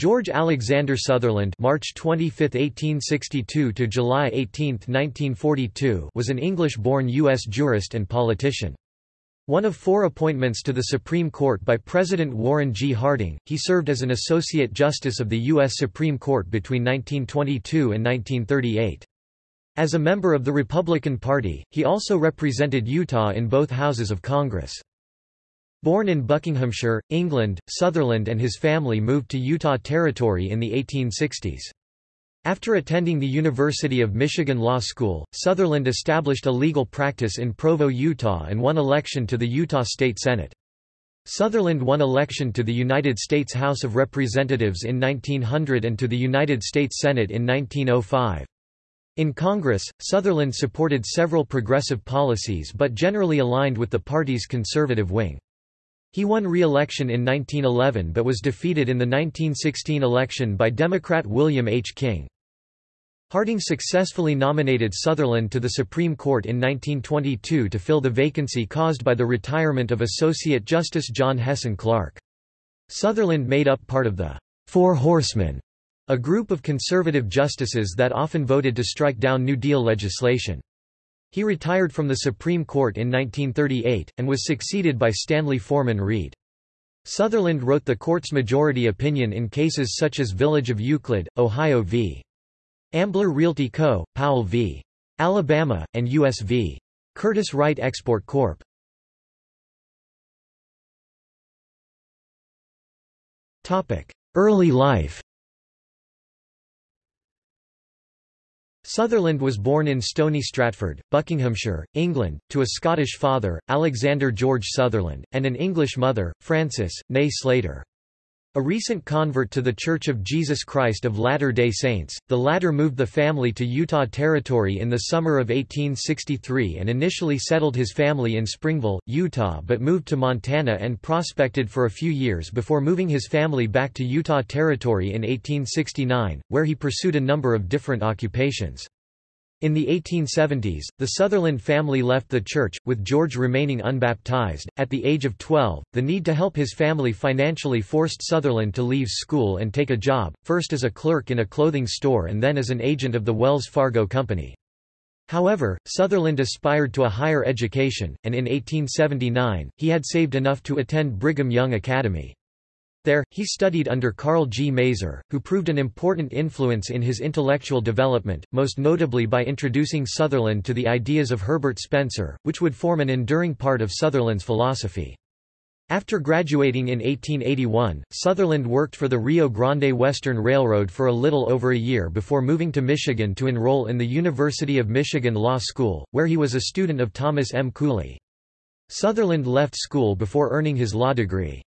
George Alexander Sutherland March 25, 1862 to July 18, 1942 was an English-born U.S. jurist and politician. One of four appointments to the Supreme Court by President Warren G. Harding, he served as an Associate Justice of the U.S. Supreme Court between 1922 and 1938. As a member of the Republican Party, he also represented Utah in both houses of Congress. Born in Buckinghamshire, England, Sutherland and his family moved to Utah Territory in the 1860s. After attending the University of Michigan Law School, Sutherland established a legal practice in Provo, Utah and won election to the Utah State Senate. Sutherland won election to the United States House of Representatives in 1900 and to the United States Senate in 1905. In Congress, Sutherland supported several progressive policies but generally aligned with the party's conservative wing. He won re-election in 1911 but was defeated in the 1916 election by Democrat William H. King. Harding successfully nominated Sutherland to the Supreme Court in 1922 to fill the vacancy caused by the retirement of Associate Justice John Hessin Clarke. Sutherland made up part of the Four Horsemen a group of conservative justices that often voted to strike down New Deal legislation. He retired from the Supreme Court in 1938, and was succeeded by Stanley Forman Reed. Sutherland wrote the court's majority opinion in cases such as Village of Euclid, Ohio v. Ambler Realty Co., Powell v. Alabama, and U.S. v. Curtiss-Wright Export Corp. Early life Sutherland was born in Stony Stratford, Buckinghamshire, England, to a Scottish father, Alexander George Sutherland, and an English mother, Frances, née Slater. A recent convert to The Church of Jesus Christ of Latter-day Saints, the latter moved the family to Utah Territory in the summer of 1863 and initially settled his family in Springville, Utah but moved to Montana and prospected for a few years before moving his family back to Utah Territory in 1869, where he pursued a number of different occupations. In the 1870s, the Sutherland family left the church, with George remaining unbaptized. At the age of 12, the need to help his family financially forced Sutherland to leave school and take a job, first as a clerk in a clothing store and then as an agent of the Wells Fargo Company. However, Sutherland aspired to a higher education, and in 1879, he had saved enough to attend Brigham Young Academy. There, he studied under Karl G. Maeser, who proved an important influence in his intellectual development, most notably by introducing Sutherland to the ideas of Herbert Spencer, which would form an enduring part of Sutherland's philosophy. After graduating in 1881, Sutherland worked for the Rio Grande Western Railroad for a little over a year before moving to Michigan to enroll in the University of Michigan Law School, where he was a student of Thomas M. Cooley. Sutherland left school before earning his law degree.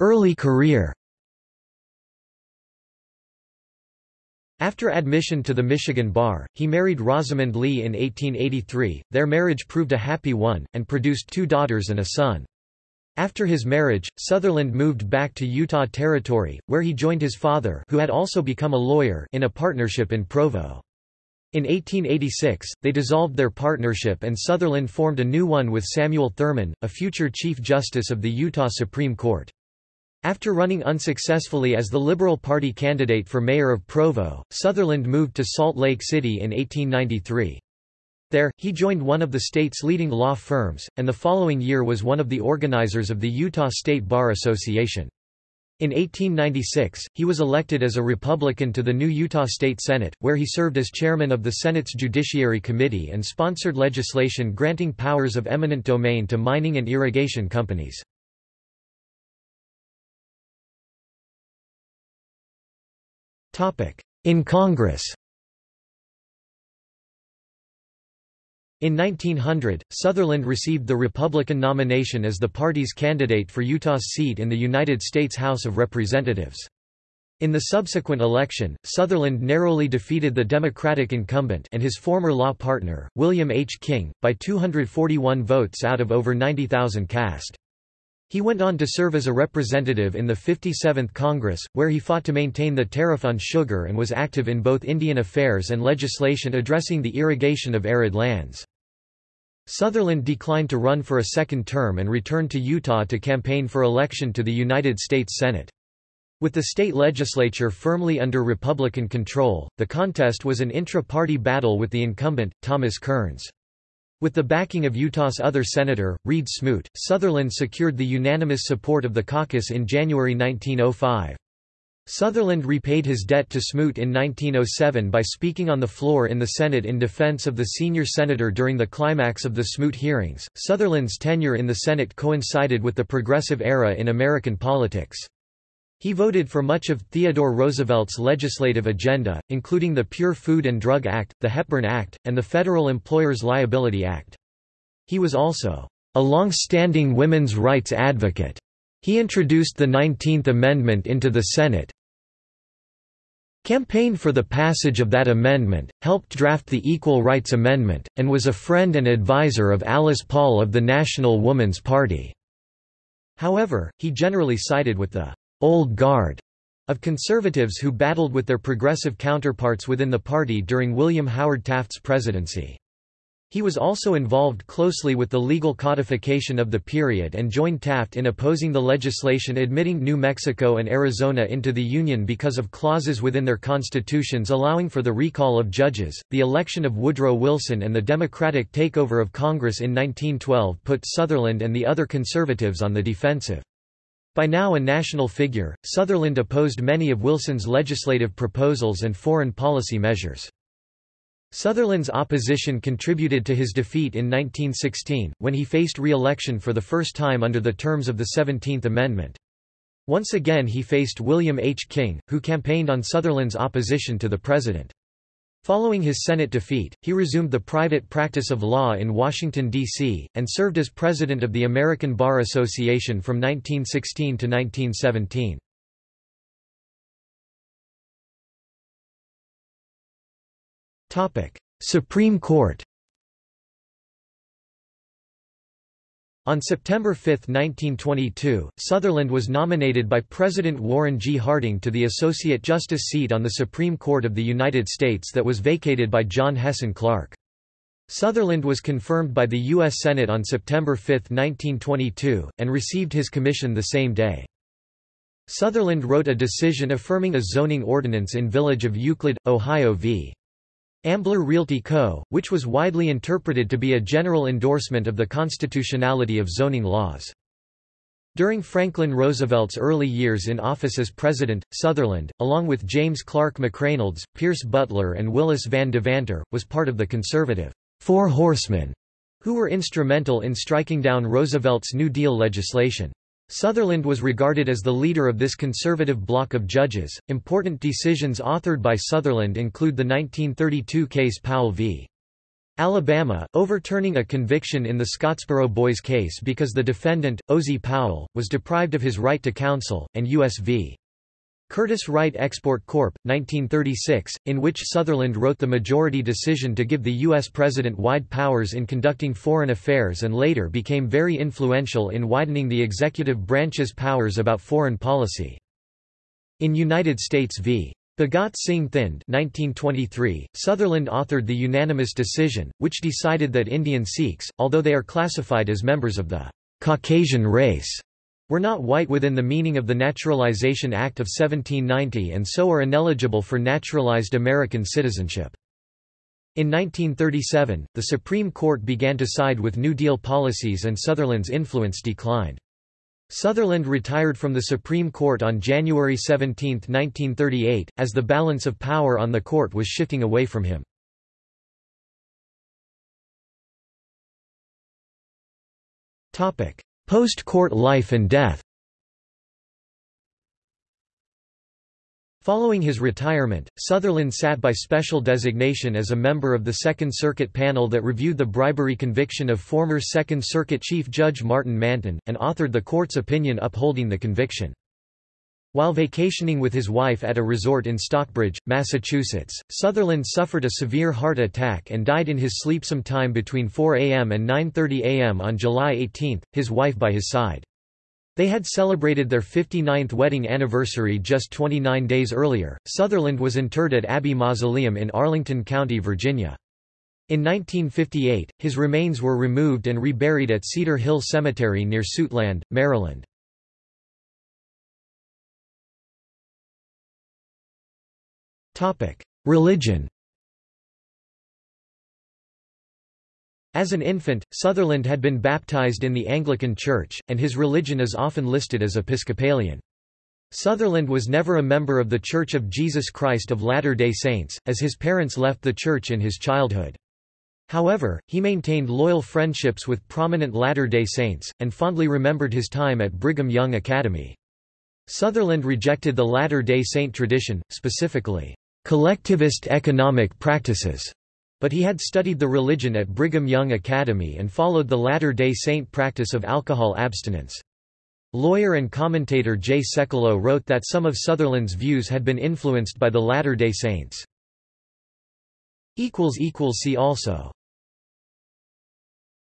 Early career After admission to the Michigan Bar, he married Rosamond Lee in 1883. Their marriage proved a happy one, and produced two daughters and a son. After his marriage, Sutherland moved back to Utah Territory, where he joined his father who had also become a lawyer in a partnership in Provo. In 1886, they dissolved their partnership and Sutherland formed a new one with Samuel Thurman, a future Chief Justice of the Utah Supreme Court. After running unsuccessfully as the Liberal Party candidate for mayor of Provo, Sutherland moved to Salt Lake City in 1893. There, he joined one of the state's leading law firms, and the following year was one of the organizers of the Utah State Bar Association. In 1896, he was elected as a Republican to the new Utah State Senate, where he served as chairman of the Senate's Judiciary Committee and sponsored legislation granting powers of eminent domain to mining and irrigation companies. In Congress In 1900, Sutherland received the Republican nomination as the party's candidate for Utah's seat in the United States House of Representatives. In the subsequent election, Sutherland narrowly defeated the Democratic incumbent and his former law partner, William H. King, by 241 votes out of over 90,000 cast. He went on to serve as a representative in the 57th Congress, where he fought to maintain the tariff on sugar and was active in both Indian affairs and legislation addressing the irrigation of arid lands. Sutherland declined to run for a second term and returned to Utah to campaign for election to the United States Senate. With the state legislature firmly under Republican control, the contest was an intra-party battle with the incumbent, Thomas Kearns. With the backing of Utah's other senator, Reed Smoot, Sutherland secured the unanimous support of the caucus in January 1905. Sutherland repaid his debt to Smoot in 1907 by speaking on the floor in the Senate in defense of the senior senator during the climax of the Smoot hearings. Sutherland's tenure in the Senate coincided with the progressive era in American politics. He voted for much of Theodore Roosevelt's legislative agenda, including the Pure Food and Drug Act, the Hepburn Act, and the Federal Employers' Liability Act. He was also a long-standing women's rights advocate. He introduced the 19th Amendment into the Senate, campaigned for the passage of that amendment, helped draft the Equal Rights Amendment, and was a friend and advisor of Alice Paul of the National Woman's Party. However, he generally sided with the «old guard» of conservatives who battled with their progressive counterparts within the party during William Howard Taft's presidency. He was also involved closely with the legal codification of the period and joined Taft in opposing the legislation admitting New Mexico and Arizona into the Union because of clauses within their constitutions allowing for the recall of judges. The election of Woodrow Wilson and the Democratic takeover of Congress in 1912 put Sutherland and the other conservatives on the defensive. By now a national figure, Sutherland opposed many of Wilson's legislative proposals and foreign policy measures. Sutherland's opposition contributed to his defeat in 1916, when he faced re-election for the first time under the terms of the Seventeenth Amendment. Once again he faced William H. King, who campaigned on Sutherland's opposition to the president. Following his Senate defeat, he resumed the private practice of law in Washington, D.C., and served as president of the American Bar Association from 1916 to 1917. Supreme Court On September 5, 1922, Sutherland was nominated by President Warren G. Harding to the Associate Justice seat on the Supreme Court of the United States that was vacated by John Hessin Clarke. Sutherland was confirmed by the U.S. Senate on September 5, 1922, and received his commission the same day. Sutherland wrote a decision affirming a zoning ordinance in Village of Euclid, Ohio v. Ambler Realty Co., which was widely interpreted to be a general endorsement of the constitutionality of zoning laws. During Franklin Roosevelt's early years in office as president, Sutherland, along with James Clark McReynolds, Pierce Butler and Willis Van Devanter, was part of the conservative Four Horsemen, who were instrumental in striking down Roosevelt's New Deal legislation. Sutherland was regarded as the leader of this conservative bloc of judges. Important decisions authored by Sutherland include the 1932 case Powell v. Alabama, overturning a conviction in the Scottsboro Boys case because the defendant, Ozzie Powell, was deprived of his right to counsel, and U.S. v. Curtiss-Wright Export Corp. 1936, in which Sutherland wrote the majority decision to give the U.S. president wide powers in conducting foreign affairs and later became very influential in widening the executive branch's powers about foreign policy. In United States v. Bhagat Singh Thind 1923, Sutherland authored the unanimous decision, which decided that Indian Sikhs, although they are classified as members of the Caucasian race, were not white within the meaning of the Naturalization Act of 1790 and so are ineligible for naturalized American citizenship. In 1937, the Supreme Court began to side with New Deal policies and Sutherland's influence declined. Sutherland retired from the Supreme Court on January 17, 1938, as the balance of power on the court was shifting away from him. Post-court life and death Following his retirement, Sutherland sat by special designation as a member of the Second Circuit panel that reviewed the bribery conviction of former Second Circuit Chief Judge Martin Manton, and authored the court's opinion upholding the conviction. While vacationing with his wife at a resort in Stockbridge, Massachusetts, Sutherland suffered a severe heart attack and died in his sleep sometime between 4 a.m. and 9.30 a.m. on July 18, his wife by his side. They had celebrated their 59th wedding anniversary just 29 days earlier. Sutherland was interred at Abbey Mausoleum in Arlington County, Virginia. In 1958, his remains were removed and reburied at Cedar Hill Cemetery near Suitland, Maryland. Religion As an infant, Sutherland had been baptized in the Anglican Church, and his religion is often listed as Episcopalian. Sutherland was never a member of The Church of Jesus Christ of Latter-day Saints, as his parents left the church in his childhood. However, he maintained loyal friendships with prominent Latter-day Saints, and fondly remembered his time at Brigham Young Academy. Sutherland rejected the Latter-day Saint tradition, specifically, collectivist economic practices, but he had studied the religion at Brigham Young Academy and followed the Latter-day Saint practice of alcohol abstinence. Lawyer and commentator Jay Sekulow wrote that some of Sutherland's views had been influenced by the Latter-day Saints. See also